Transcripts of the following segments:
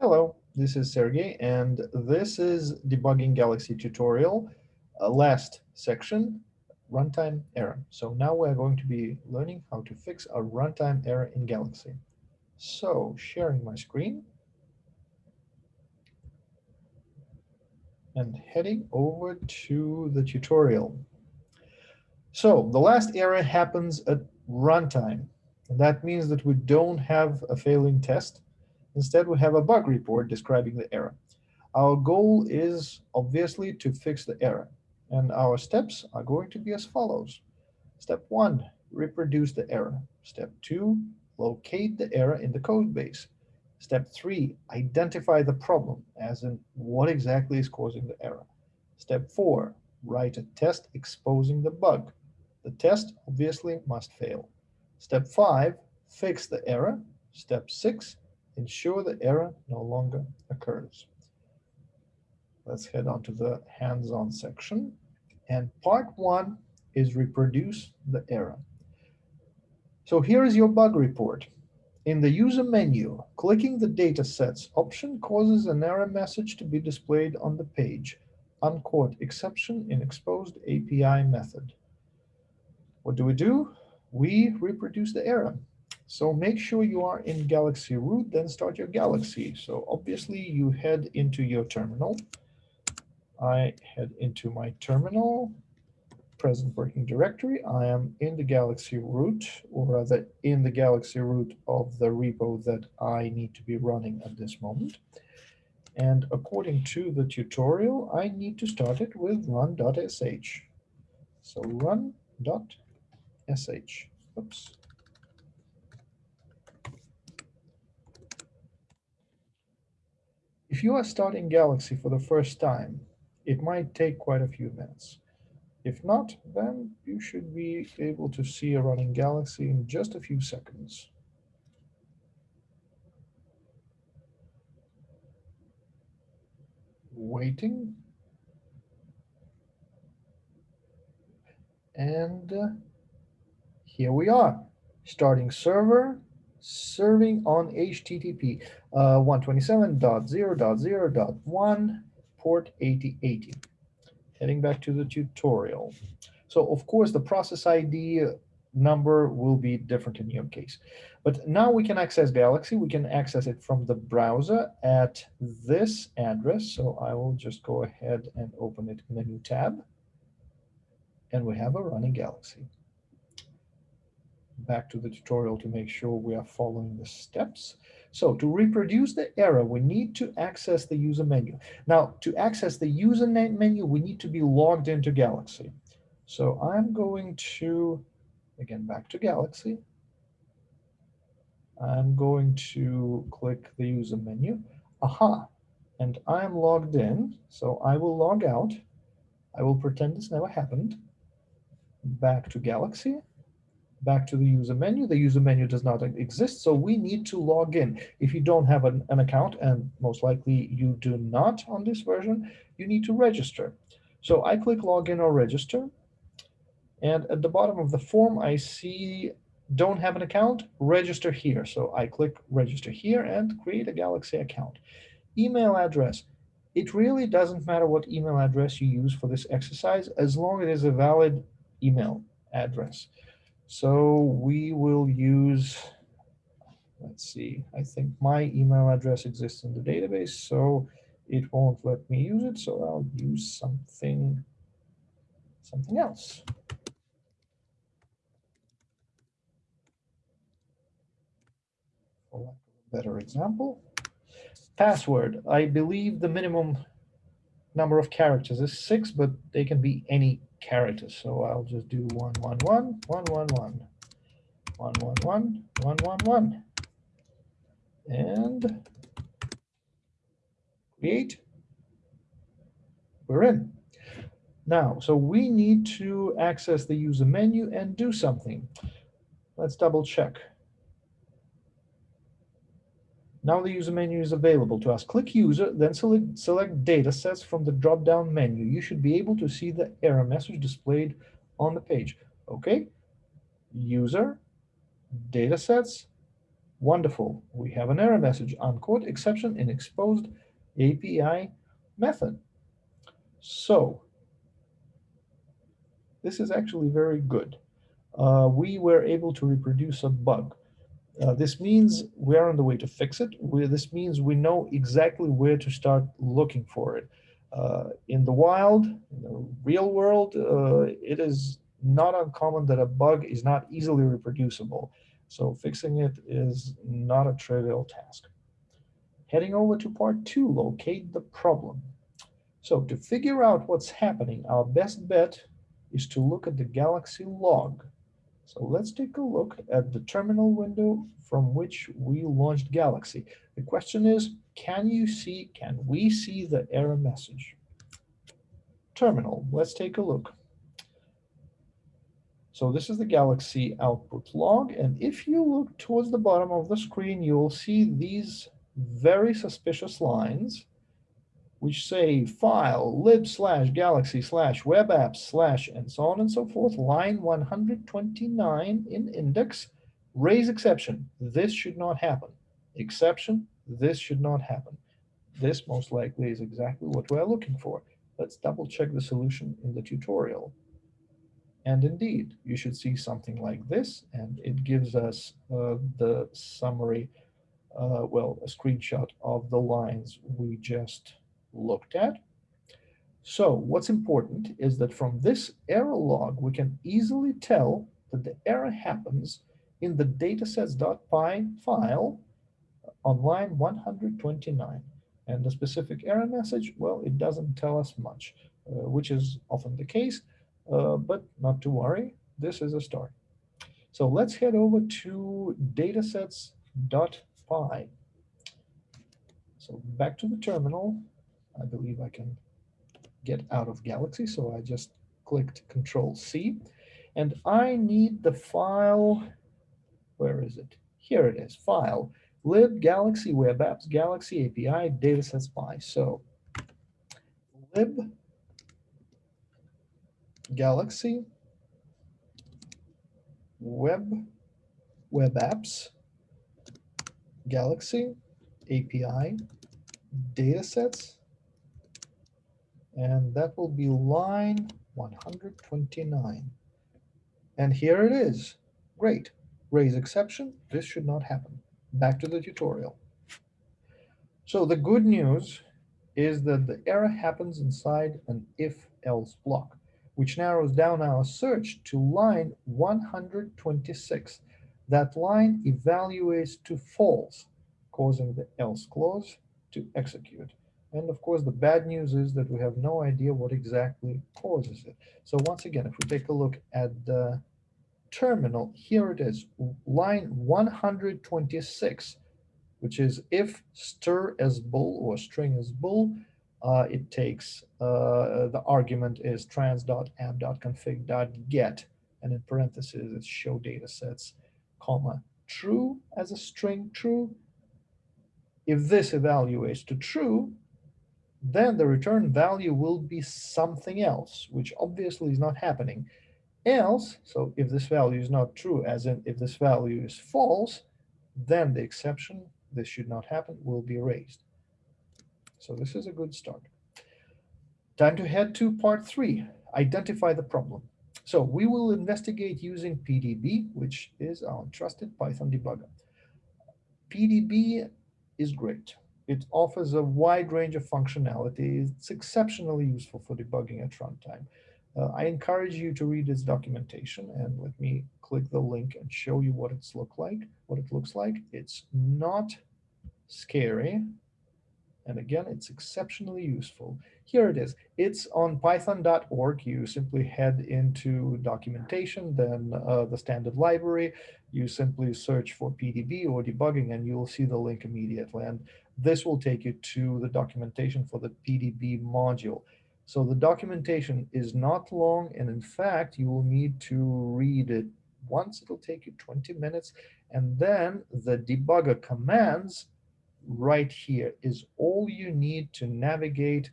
Hello, this is Sergey, and this is debugging Galaxy tutorial, uh, last section, runtime error. So now we're going to be learning how to fix a runtime error in Galaxy. So sharing my screen and heading over to the tutorial. So the last error happens at runtime. And that means that we don't have a failing test Instead, we have a bug report describing the error. Our goal is obviously to fix the error. And our steps are going to be as follows. Step one, reproduce the error. Step two, locate the error in the code base. Step three, identify the problem, as in what exactly is causing the error. Step four, write a test exposing the bug. The test obviously must fail. Step five, fix the error. Step six, ensure the error no longer occurs. Let's head on to the hands-on section. And part one is reproduce the error. So here is your bug report. In the user menu, clicking the datasets option causes an error message to be displayed on the page. unquote exception in exposed API method. What do we do? We reproduce the error. So make sure you are in Galaxy root, then start your Galaxy. So obviously you head into your terminal. I head into my terminal, present working directory. I am in the Galaxy root, or rather in the Galaxy root of the repo that I need to be running at this moment. And according to the tutorial, I need to start it with run.sh. So run.sh. Oops. If you are starting Galaxy for the first time, it might take quite a few minutes. If not, then you should be able to see a running Galaxy in just a few seconds. Waiting. And uh, here we are, starting server, serving on HTTP uh, 127.0.0.1 port 8080. Heading back to the tutorial. So of course, the process ID number will be different in your case. But now we can access Galaxy. We can access it from the browser at this address. So I will just go ahead and open it in a new tab. And we have a running Galaxy back to the tutorial to make sure we are following the steps. So to reproduce the error, we need to access the user menu. Now, to access the user menu, we need to be logged into Galaxy. So I'm going to, again, back to Galaxy. I'm going to click the user menu. Aha, and I'm logged in. So I will log out. I will pretend this never happened. Back to Galaxy back to the user menu. The user menu does not exist, so we need to log in. If you don't have an, an, account, and most likely you do not on this version, you need to register. So I click login or register, and at the bottom of the form, I see don't have an account, register here. So I click register here and create a Galaxy account. Email address. It really doesn't matter what email address you use for this exercise, as long as it is a valid email address. So we will use, let's see, I think my email address exists in the database, so it won't let me use it. So I'll use something, something else. Better example, password. I believe the minimum number of characters is six, but they can be any characters. So I'll just do one, one, one, one, one, one, one, one, one, one, one, one, and create. We're in. Now, so we need to access the user menu and do something. Let's double check. Now the user menu is available to us. Click user, then select, select data sets from the drop-down menu. You should be able to see the error message displayed on the page. Okay, user, data sets, Wonderful. We have an error message, unquote, exception in exposed API method. So this is actually very good. Uh, we were able to reproduce a bug. Uh, this means we're on the way to fix it. We, this means we know exactly where to start looking for it. Uh, in the wild, in the real world, uh, it is not uncommon that a bug is not easily reproducible. So fixing it is not a trivial task. Heading over to part two, locate the problem. So to figure out what's happening, our best bet is to look at the Galaxy log. So let's take a look at the terminal window from which we launched Galaxy. The question is, can you see, can we see the error message? Terminal, let's take a look. So this is the Galaxy output log. And if you look towards the bottom of the screen, you'll see these very suspicious lines, which say file lib slash galaxy slash web apps slash and so on and so forth, line 129 in index, raise exception. This should not happen. Exception, this should not happen. This most likely is exactly what we're looking for. Let's double check the solution in the tutorial. And indeed, you should see something like this, and it gives us uh, the summary, uh, well, a screenshot of the lines we just looked at. So what's important is that from this error log, we can easily tell that the error happens in the datasets.py file on line 129. And the specific error message, well, it doesn't tell us much, uh, which is often the case. Uh, but not to worry, this is a start. So let's head over to datasets.py. So back to the terminal. I believe I can get out of Galaxy, so I just clicked Control C. And I need the file, where is it? Here it is, file, lib galaxy web apps galaxy API datasets py. So lib Galaxy, Web, Web Apps, Galaxy, API, datasets, and that will be line 129. And here it is. Great. Raise exception. This should not happen. Back to the tutorial. So the good news is that the error happens inside an if-else block which narrows down our search to line 126. That line evaluates to false, causing the else clause to execute. And of course, the bad news is that we have no idea what exactly causes it. So once again, if we take a look at the terminal, here it is, line 126, which is if stir as bool or string as bool, uh, it takes uh, the argument is trans.app.config.get, and in parentheses it's show datasets, comma, true as a string true. If this evaluates to true, then the return value will be something else, which obviously is not happening. Else, so if this value is not true, as in if this value is false, then the exception, this should not happen, will be erased. So this is a good start. Time to head to part three, identify the problem. So we will investigate using PDB, which is our trusted Python debugger. PDB is great. It offers a wide range of functionality. It's exceptionally useful for debugging at runtime. Uh, I encourage you to read its documentation and let me click the link and show you what it's look like, what it looks like. It's not scary. And again, it's exceptionally useful. Here it is. It's on python.org. You simply head into documentation, then uh, the standard library. You simply search for PDB or debugging, and you'll see the link immediately. And this will take you to the documentation for the PDB module. So the documentation is not long, and in fact, you will need to read it once. It'll take you 20 minutes, and then the debugger commands right here is all you need to navigate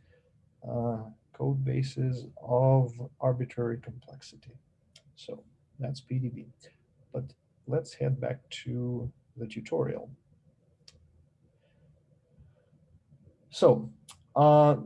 uh, code bases of arbitrary complexity. So that's PDB. But let's head back to the tutorial. So uh,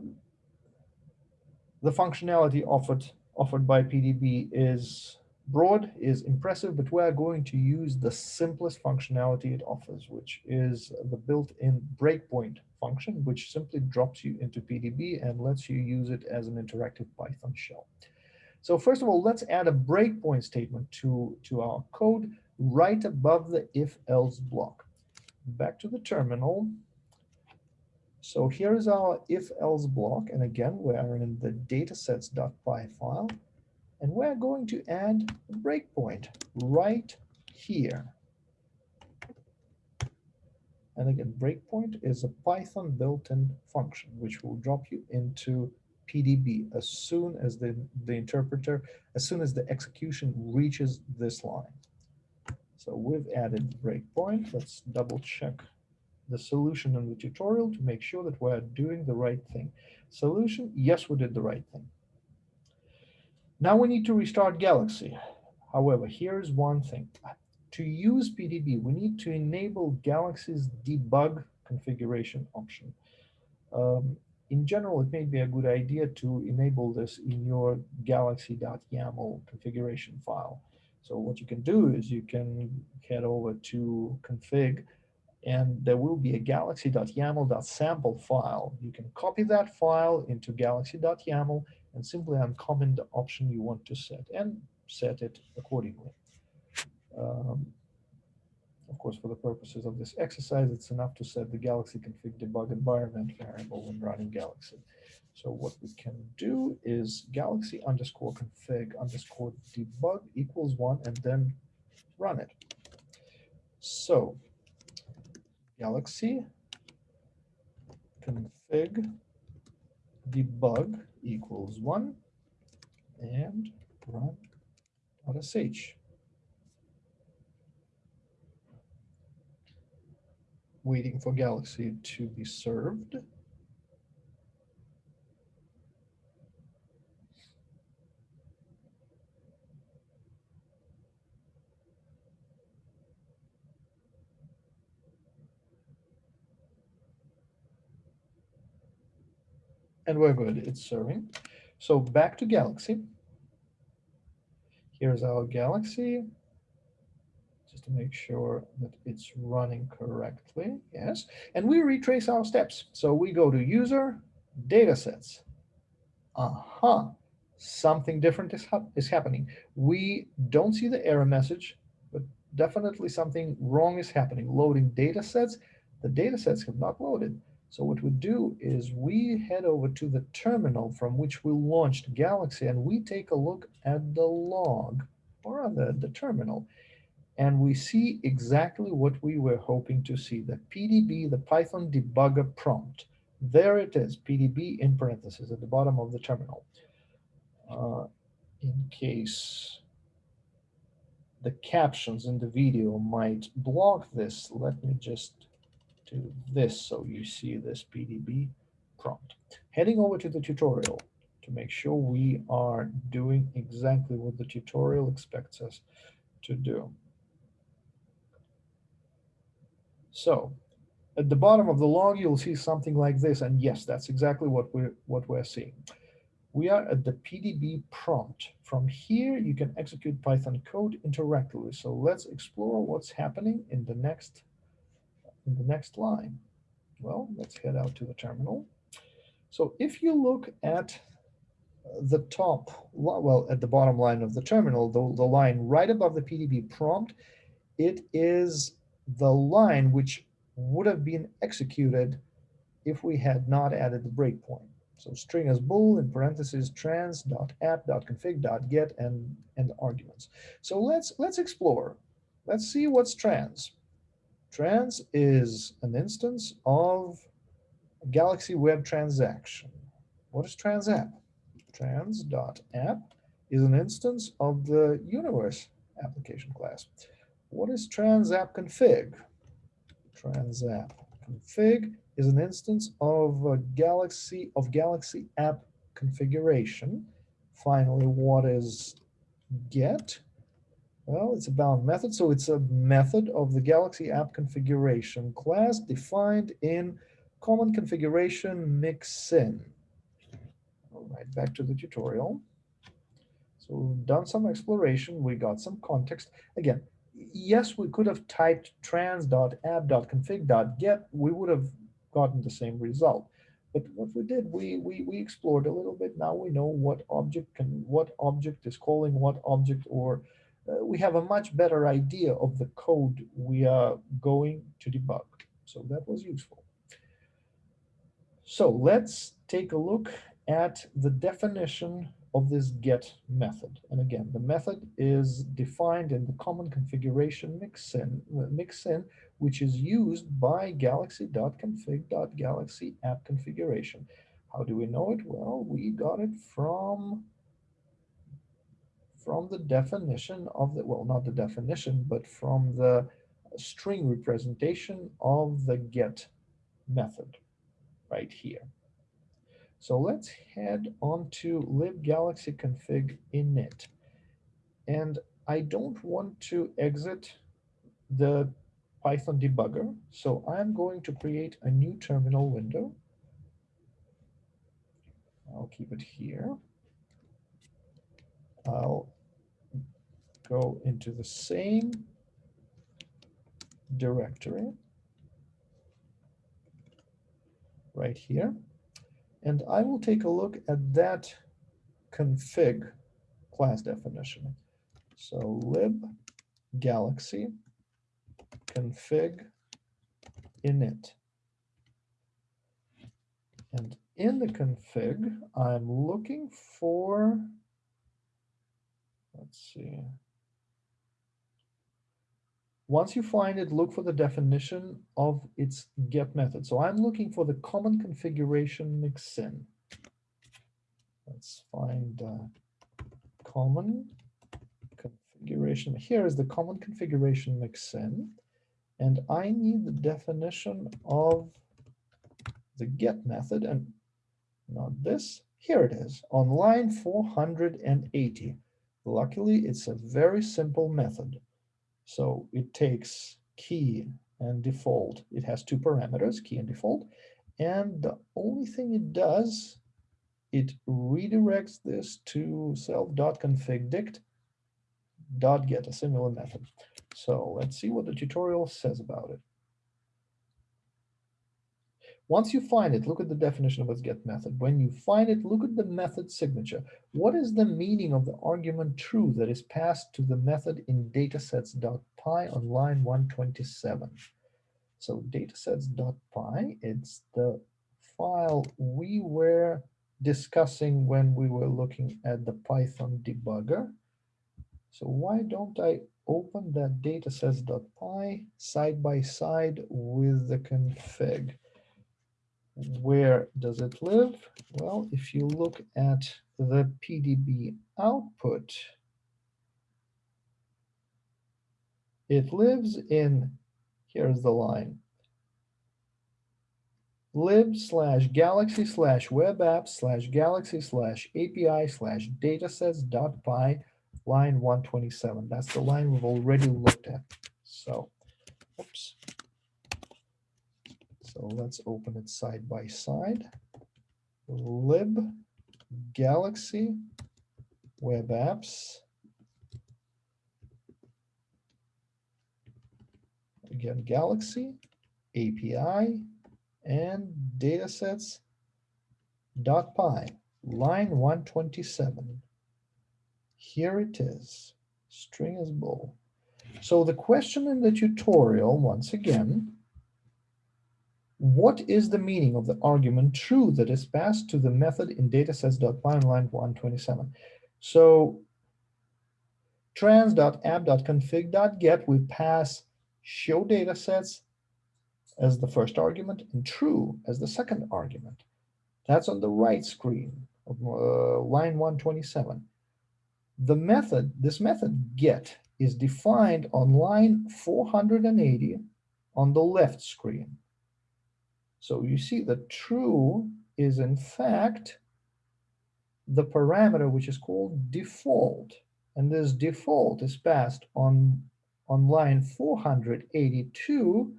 the functionality offered offered by PDB is broad, is impressive, but we're going to use the simplest functionality it offers, which is the built-in breakpoint function, which simply drops you into PDB and lets you use it as an interactive Python shell. So first of all, let's add a breakpoint statement to, to our code right above the if-else block. Back to the terminal. So here is our if-else block. And again, we're in the datasets.py file. And we're going to add a breakpoint right here. And again, breakpoint is a Python built-in function, which will drop you into PDB as soon as the, the interpreter, as soon as the execution reaches this line. So we've added breakpoint. Let's double check the solution in the tutorial to make sure that we're doing the right thing. Solution, yes, we did the right thing. Now we need to restart Galaxy. However, here's one thing. To use PDB, we need to enable Galaxy's debug configuration option. Um, in general, it may be a good idea to enable this in your galaxy.yaml configuration file. So what you can do is you can head over to config and there will be a galaxy.yaml.sample file. You can copy that file into galaxy.yaml and simply uncomment the option you want to set and set it accordingly. Um, of course, for the purposes of this exercise, it's enough to set the Galaxy config debug environment variable when running Galaxy. So what we can do is galaxy underscore config underscore debug equals one and then run it. So galaxy config debug equals one and run .sh. Waiting for Galaxy to be served. And we're good, it's serving. So back to Galaxy. Here's our Galaxy, just to make sure that it's running correctly, yes. And we retrace our steps. So we go to user, datasets. Aha, uh -huh. something different is, ha is happening. We don't see the error message, but definitely something wrong is happening. Loading datasets, the datasets have not loaded. So what we do is we head over to the terminal from which we launched Galaxy and we take a look at the log or on the, the terminal. And we see exactly what we were hoping to see, the PDB, the Python debugger prompt. There it is, PDB in parentheses at the bottom of the terminal. Uh, in case the captions in the video might block this, let me just to this so you see this PDB prompt. Heading over to the tutorial to make sure we are doing exactly what the tutorial expects us to do. So at the bottom of the log, you'll see something like this. And yes, that's exactly what we're, what we're seeing. We are at the PDB prompt. From here, you can execute Python code interactively. So let's explore what's happening in the next in the next line? Well, let's head out to the terminal. So if you look at the top, well, at the bottom line of the terminal, the, the line right above the PDB prompt, it is the line which would have been executed if we had not added the breakpoint. So string as bool in parentheses trans dot app dot config dot get and and arguments. So let's let's explore. Let's see what's trans. Trans is an instance of Galaxy Web Transaction. What is TransApp? Trans.app is an instance of the Universe application class. What is TransApp config? TransApp config is an instance of Galaxy of Galaxy app configuration. Finally, what is get? Well, it's a bound method, so it's a method of the Galaxy app configuration class defined in common configuration mixin. All right, back to the tutorial. So we've done some exploration, we got some context. Again, yes, we could have typed trans.app.config.get, we would have gotten the same result. But what we did, we, we, we explored a little bit. Now we know what object can, what object is calling what object, or uh, we have a much better idea of the code we are going to debug. So that was useful. So let's take a look at the definition of this get method. And again, the method is defined in the common configuration mixin, mixin which is used by galaxy.config.galaxy app configuration. How do we know it? Well, we got it from, from the definition of the, well, not the definition, but from the string representation of the get method right here. So let's head on to libgalaxy config init. And I don't want to exit the Python debugger. So I'm going to create a new terminal window. I'll keep it here. I'll go into the same directory right here. And I will take a look at that config class definition. So lib galaxy config init. And in the config, I'm looking for, let's see, once you find it, look for the definition of its get method. So I'm looking for the common configuration mixin. Let's find uh, common configuration. Here is the common configuration mixin. And I need the definition of the get method and not this. Here it is on line 480. Luckily, it's a very simple method. So it takes key and default. It has two parameters, key and default. And the only thing it does, it redirects this to self.config.dict.get, a similar method. So let's see what the tutorial says about it. Once you find it, look at the definition of its get method. When you find it, look at the method signature. What is the meaning of the argument true that is passed to the method in datasets.py on line 127? So datasets.py, it's the file we were discussing when we were looking at the Python debugger. So why don't I open that datasets.py side by side with the config? Where does it live? Well, if you look at the PDB output, it lives in, here's the line, lib slash galaxy slash web app slash galaxy slash API slash datasets dot py line 127. That's the line we've already looked at. So, oops. So let's open it side by side. Lib Galaxy Web Apps. Again, Galaxy, API, and datasets dot py, line 127. Here it is, string is bool. So the question in the tutorial, once again, what is the meaning of the argument true that is passed to the method in datasets.py line 127? So trans.app.config.get, we pass show datasets as the first argument and true as the second argument. That's on the right screen of uh, line 127. The method, this method get is defined on line 480 on the left screen. So you see that true is in fact the parameter which is called default. and this default is passed on, on line 482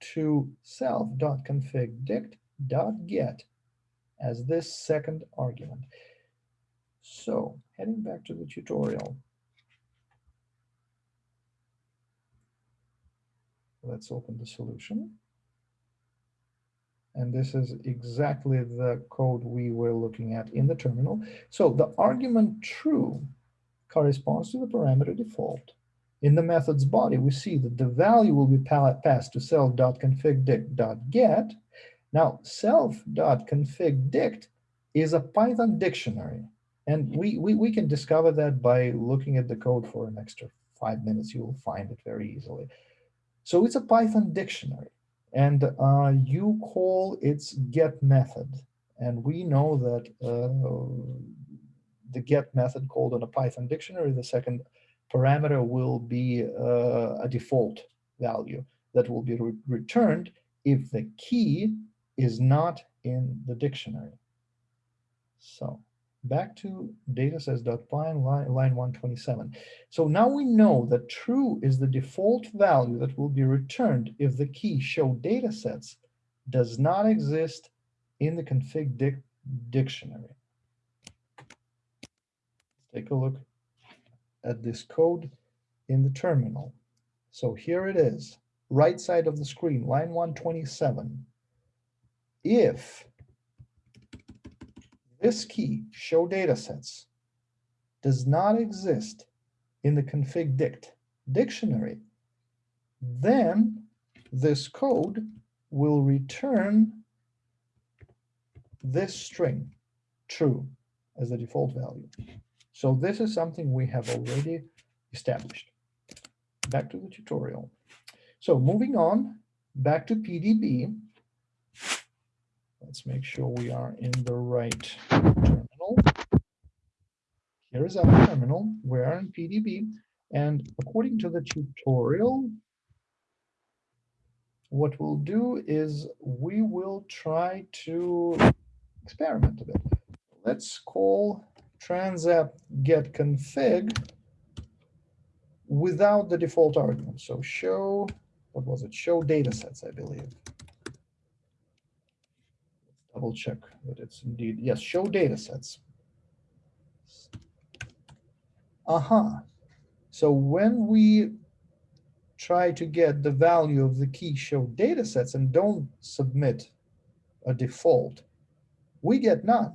to self.config.dict.get as this second argument. So heading back to the tutorial. Let's open the solution. And this is exactly the code we were looking at in the terminal. So the argument true corresponds to the parameter default. In the method's body, we see that the value will be passed to self.config.dict.get. Now, self.config.dict is a Python dictionary. And we, we, we can discover that by looking at the code for an extra five minutes. You will find it very easily. So it's a Python dictionary and uh, you call its get method. And we know that uh, the get method called on a Python dictionary, the second parameter will be uh, a default value that will be re returned if the key is not in the dictionary. So back to datasets.py line, line 127. So now we know that true is the default value that will be returned if the key show datasets does not exist in the config dic dictionary. Take a look at this code in the terminal. So here it is, right side of the screen, line 127. If this key, show datasets, does not exist in the config dict dictionary, then this code will return this string true as the default value. So this is something we have already established. Back to the tutorial. So moving on, back to PDB, Let's make sure we are in the right terminal. Here is our terminal. We are in PDB. And according to the tutorial, what we'll do is we will try to experiment a bit. Let's call transapp get config without the default argument. So show, what was it? Show datasets, I believe double check that it's indeed, yes, show data sets. Aha. Uh -huh. So when we try to get the value of the key show data sets and don't submit a default, we get none.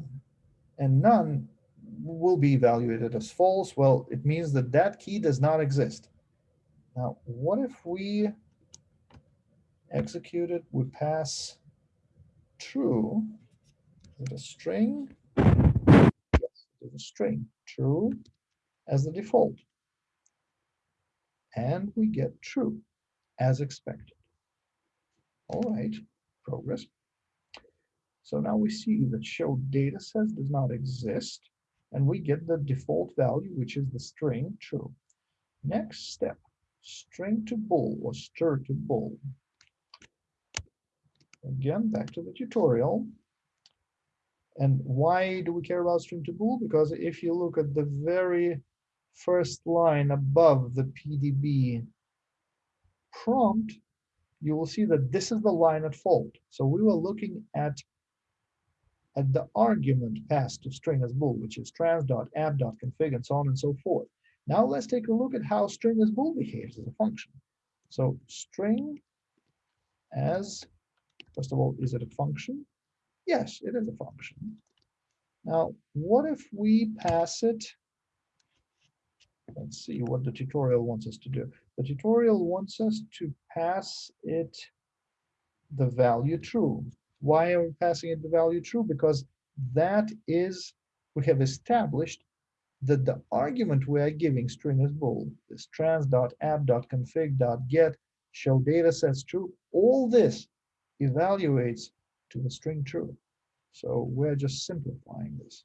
And none will be evaluated as false. Well, it means that that key does not exist. Now, what if we execute it, we pass true. Is it a string? Yes, it is a string. True as the default. And we get true as expected. All right, progress. So now we see that show data sets does not exist, and we get the default value, which is the string true. Next step, string to bool or stir to bool. Again, back to the tutorial. And why do we care about string to bool? Because if you look at the very first line above the PDB prompt, you will see that this is the line at fault. So we were looking at at the argument passed to string as bool, which is trans.app.config and so on and so forth. Now let's take a look at how string as bool behaves as a function. So string as First of all, is it a function? Yes, it is a function. Now, what if we pass it? Let's see what the tutorial wants us to do. The tutorial wants us to pass it the value true. Why are we passing it the value true? Because that is, we have established that the argument we are giving string is bool, this trans.app.config.get, show data sets true, all this evaluates to the string true. So we're just simplifying this.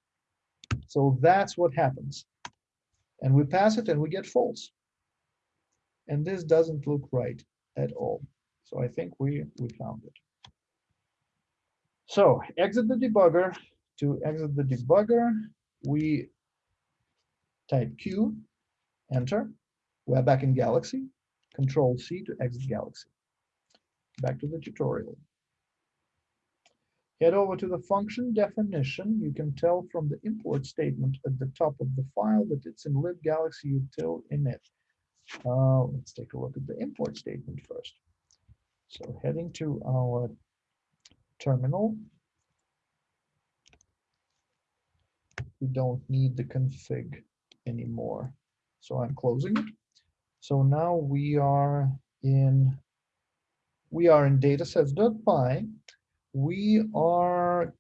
So that's what happens. And we pass it and we get false. And this doesn't look right at all. So I think we, we found it. So exit the debugger. To exit the debugger, we type Q, enter. We're back in Galaxy, control C to exit Galaxy. Back to the tutorial. Head over to the function definition. You can tell from the import statement at the top of the file that it's in libgalaxy util init. Uh, let's take a look at the import statement first. So heading to our terminal, we don't need the config anymore. So I'm closing it. So now we are in we are in datasets.py. We are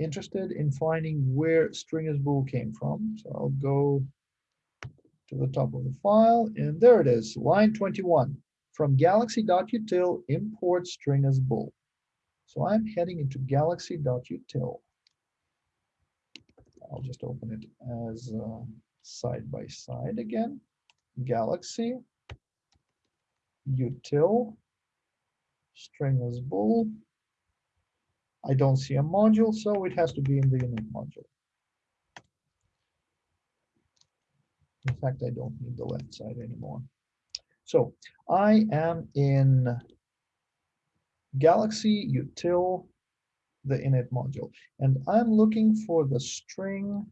interested in finding where stringisbool came from. So I'll go to the top of the file, and there it is, line 21. From galaxy.util import stringisbool. So I'm heading into galaxy.util. I'll just open it as uh, side by side again. Galaxy, util, stringisbool. I don't see a module, so it has to be in the init module. In fact, I don't need the left side anymore. So I am in Galaxy util the init module, and I'm looking for the string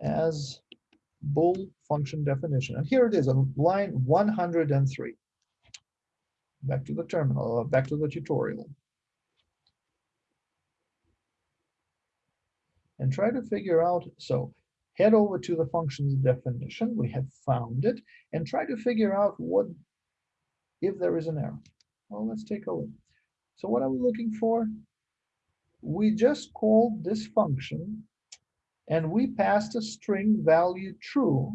as bool function definition. And here it is on line 103. Back to the terminal, uh, back to the tutorial. And try to figure out, so head over to the function's definition, we have found it, and try to figure out what, if there is an error. Well, let's take a look. So what are we looking for? We just called this function and we passed a string value true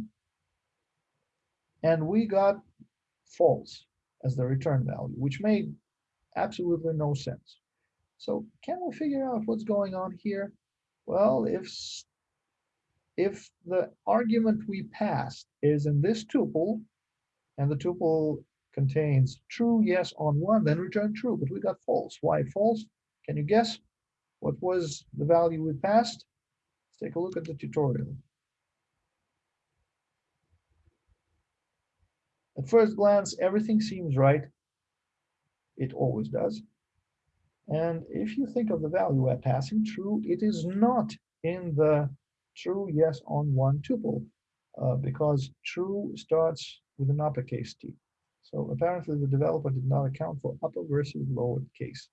and we got false as the return value, which made absolutely no sense. So can we figure out what's going on here? Well, if if the argument we passed is in this tuple, and the tuple contains true, yes on one, then return true, but we got false. Why false? Can you guess what was the value we passed? Let's take a look at the tutorial. At first glance, everything seems right. It always does. And if you think of the value we're passing true, it is not in the true yes on one tuple uh, because true starts with an uppercase T. So apparently the developer did not account for upper versus lower case.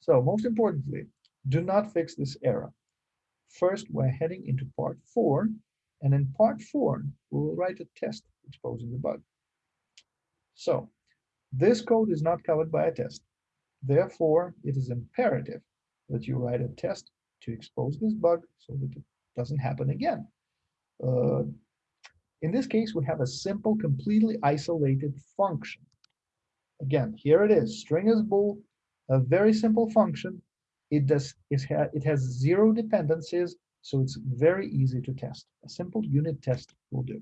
So most importantly, do not fix this error. First, we're heading into part four, and in part four, we will write a test exposing the bug. So this code is not covered by a test. Therefore, it is imperative that you write a test to expose this bug so that it doesn't happen again. Uh, in this case, we have a simple, completely isolated function. Again, here it is, string is bool, a very simple function. It does it, it has zero dependencies, so it's very easy to test. A simple unit test will do.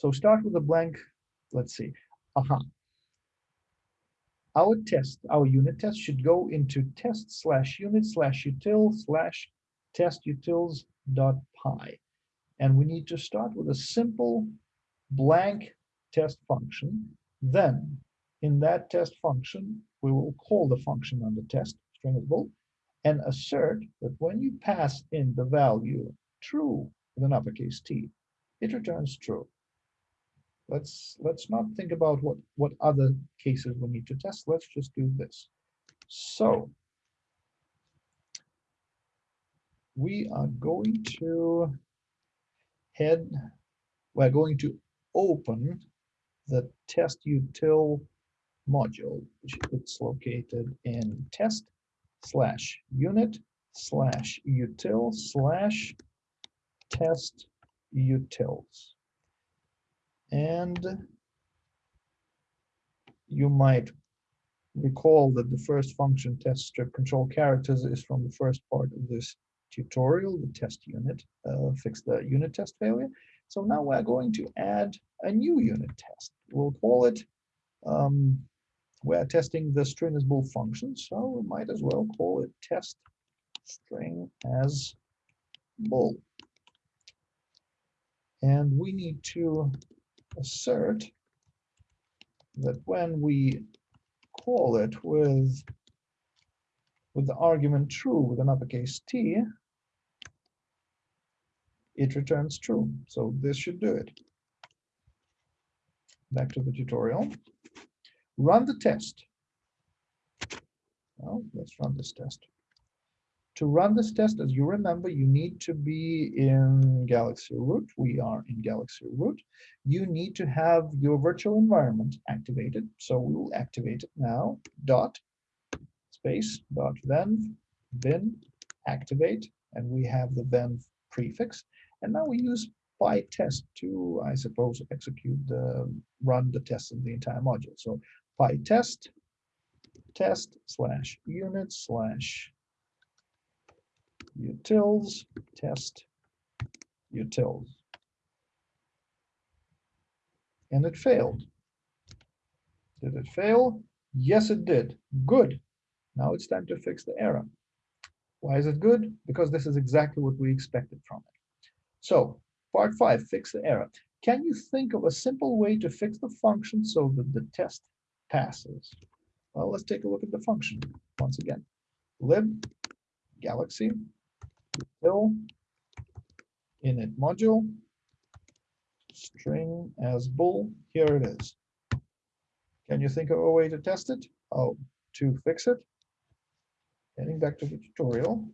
So start with a blank, let's see, aha. Our test, our unit test should go into test slash unit slash util slash test utils dot py. And we need to start with a simple blank test function. Then in that test function, we will call the function on the test stringisbool and assert that when you pass in the value true with an uppercase T, it returns true. Let's let's not think about what what other cases we need to test. Let's just do this. So we are going to head, we're going to open the test util module, which it's located in test slash unit slash util slash test utils. And you might recall that the first function test strip control characters is from the first part of this tutorial, the test unit, uh, fix the unit test failure. So now we're going to add a new unit test. We'll call it, um, we're testing the stringisbool function, so we might as well call it test string as bool. And we need to assert that when we call it with with the argument true with an uppercase T, it returns true. So this should do it. Back to the tutorial. Run the test. Well, let's run this test. To run this test, as you remember, you need to be in Galaxy root. We are in Galaxy root. You need to have your virtual environment activated. So we will activate it now. Dot space dot venv bin activate, and we have the venv prefix. And now we use PyTest to, I suppose, execute the run the test of the entire module. So PyTest test slash unit slash utils test utils. And it failed. Did it fail? Yes, it did. Good. Now it's time to fix the error. Why is it good? Because this is exactly what we expected from it. So part five, fix the error. Can you think of a simple way to fix the function so that the test passes? Well, let's take a look at the function once again. lib galaxy util init module string as bool. Here it is. Can you think of a way to test it? Oh, to fix it. Getting back to the tutorial.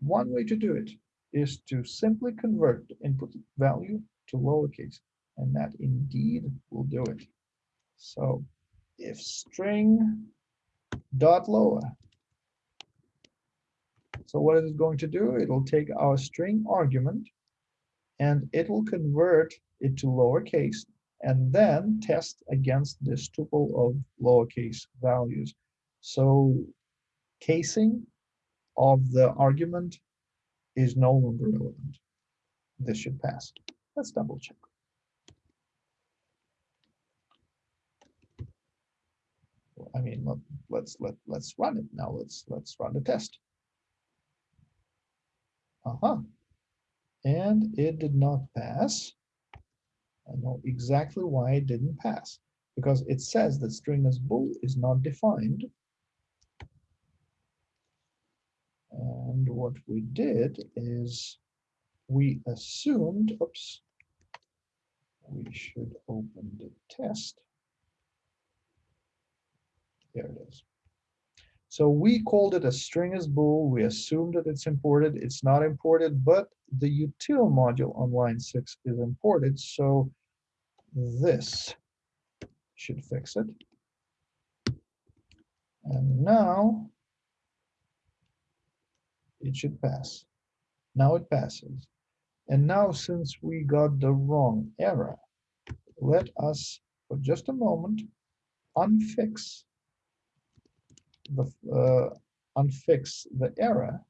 One way to do it is to simply convert the input value to lowercase, and that indeed will do it. So if string dot lower. So what is it going to do? It will take our string argument and it will convert it to lowercase and then test against this tuple of lowercase values. So casing of the argument is no longer relevant. This should pass. Let's double check. I mean, let, let's let let's run it now. Let's let's run the test. Uh-huh. And it did not pass. I know exactly why it didn't pass. Because it says that string as bool is not defined. And what we did is we assumed, oops, we should open the test. There it is. So we called it a string as bool. We assumed that it's imported. It's not imported, but the util module on line six is imported. So this should fix it. And now it should pass. Now it passes. And now since we got the wrong error, let us, for just a moment, unfix the uh, unfix the error.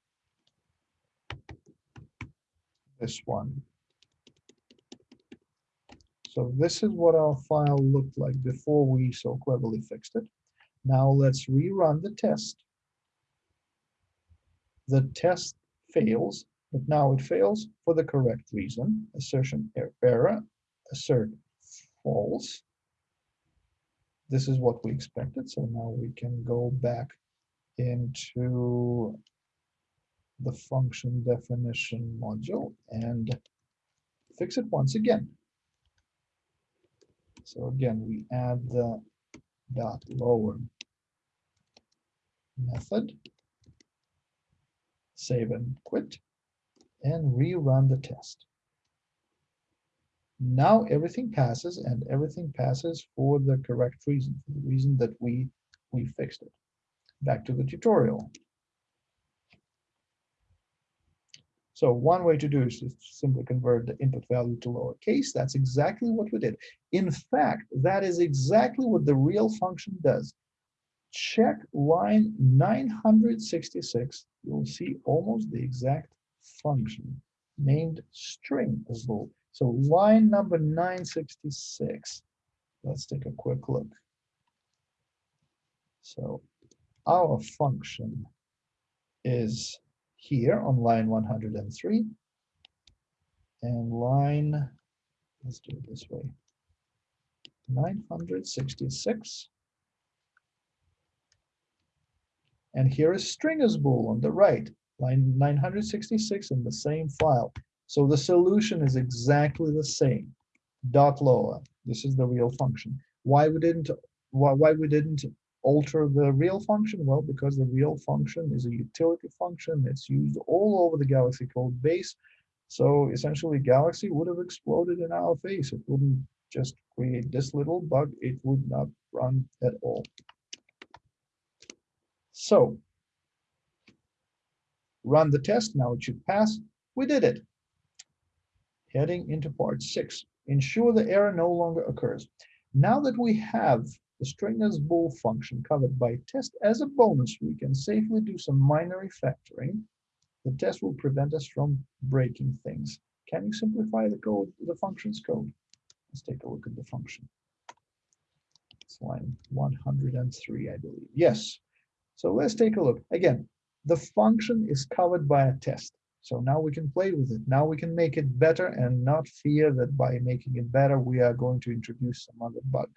This one. So this is what our file looked like before we so cleverly fixed it. Now let's rerun the test. The test fails, but now it fails for the correct reason. Assertion er, error, assert false. This is what we expected. So now we can go back into the function definition module and fix it once again. So again, we add the dot lower method, save and quit, and rerun the test. Now everything passes and everything passes for the correct reason, for the reason that we, we fixed it. Back to the tutorial. So one way to do is to simply convert the input value to lowercase. That's exactly what we did. In fact, that is exactly what the real function does. Check line 966. You'll see almost the exact function named string as bool. So line number 966. Let's take a quick look. So our function is here on line 103 and line, let's do it this way, 966. And here is string stringers bool on the right, line 966 in the same file. So the solution is exactly the same. Dot lower. This is the real function. Why we didn't why, why we didn't alter the real function? Well, because the real function is a utility function that's used all over the Galaxy code base. So essentially Galaxy would have exploded in our face. It wouldn't just create this little bug. It would not run at all. So run the test. Now it should pass. We did it. Heading into part six. Ensure the error no longer occurs. Now that we have the string as bool function covered by test as a bonus, we can safely do some minor refactoring. The test will prevent us from breaking things. Can you simplify the code, the function's code? Let's take a look at the function. It's line 103, I believe. Yes. So let's take a look. Again, the function is covered by a test. So now we can play with it. Now we can make it better and not fear that by making it better, we are going to introduce some other bug.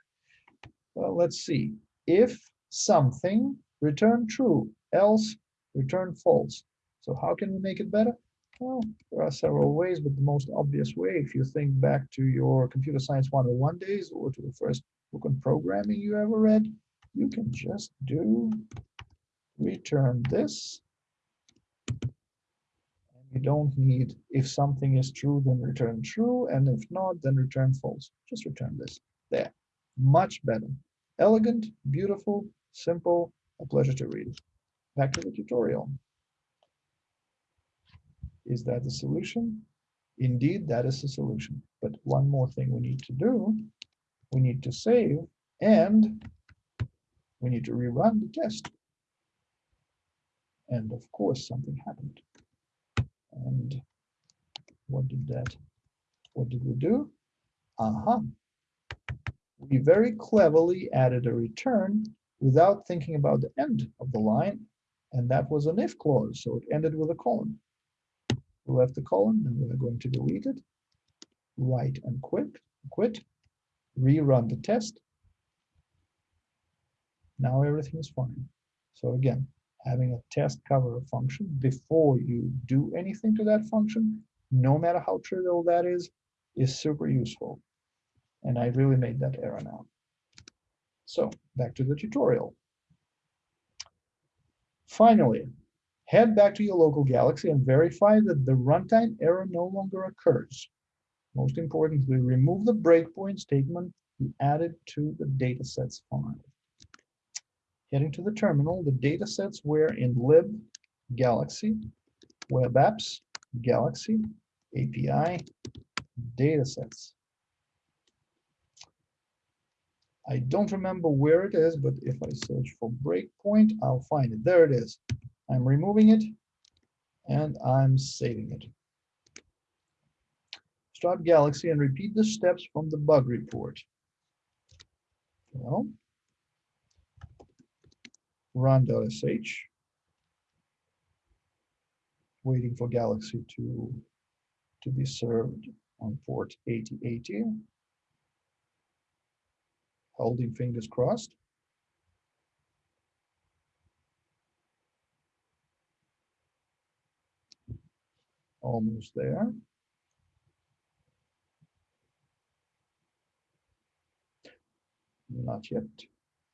Well, let's see. If something, return true, else return false. So how can we make it better? Well, there are several ways, but the most obvious way, if you think back to your computer science 101 days or to the first book on programming you ever read, you can just do return this. You don't need, if something is true, then return true, and if not, then return false. Just return this. There much better. Elegant, beautiful, simple, a pleasure to read. Back to the tutorial. Is that the solution? Indeed, that is the solution. But one more thing we need to do, we need to save and we need to rerun the test. And of course, something happened. And what did that, what did we do? Aha, uh -huh we very cleverly added a return without thinking about the end of the line, and that was an if clause, so it ended with a colon. We left the colon, and we're going to delete it, write and quit, quit, rerun the test. Now everything is fine. So again, having a test cover function before you do anything to that function, no matter how trivial that is, is super useful. And I really made that error now. So back to the tutorial. Finally, head back to your local Galaxy and verify that the runtime error no longer occurs. Most importantly, remove the breakpoint statement you added to the datasets file. Heading to the terminal, the datasets were in lib, Galaxy, web apps, Galaxy, API, datasets. I don't remember where it is, but if I search for breakpoint, I'll find it. There it is. I'm removing it and I'm saving it. Start Galaxy and repeat the steps from the bug report. Well, run.sh, waiting for Galaxy to, to be served on port 8080 holding fingers crossed. Almost there. Not yet.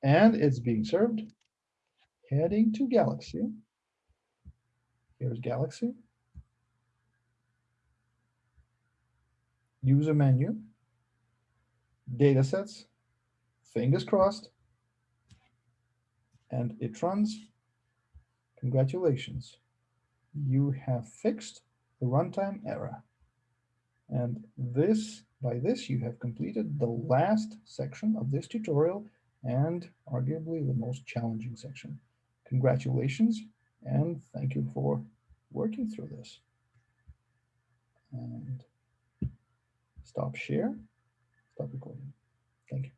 And it's being served. Heading to Galaxy. Here's Galaxy. User menu. Datasets fingers crossed, and it runs. Congratulations, you have fixed the runtime error. And this, by this, you have completed the last section of this tutorial and arguably the most challenging section. Congratulations, and thank you for working through this. And stop share, stop recording. Thank you.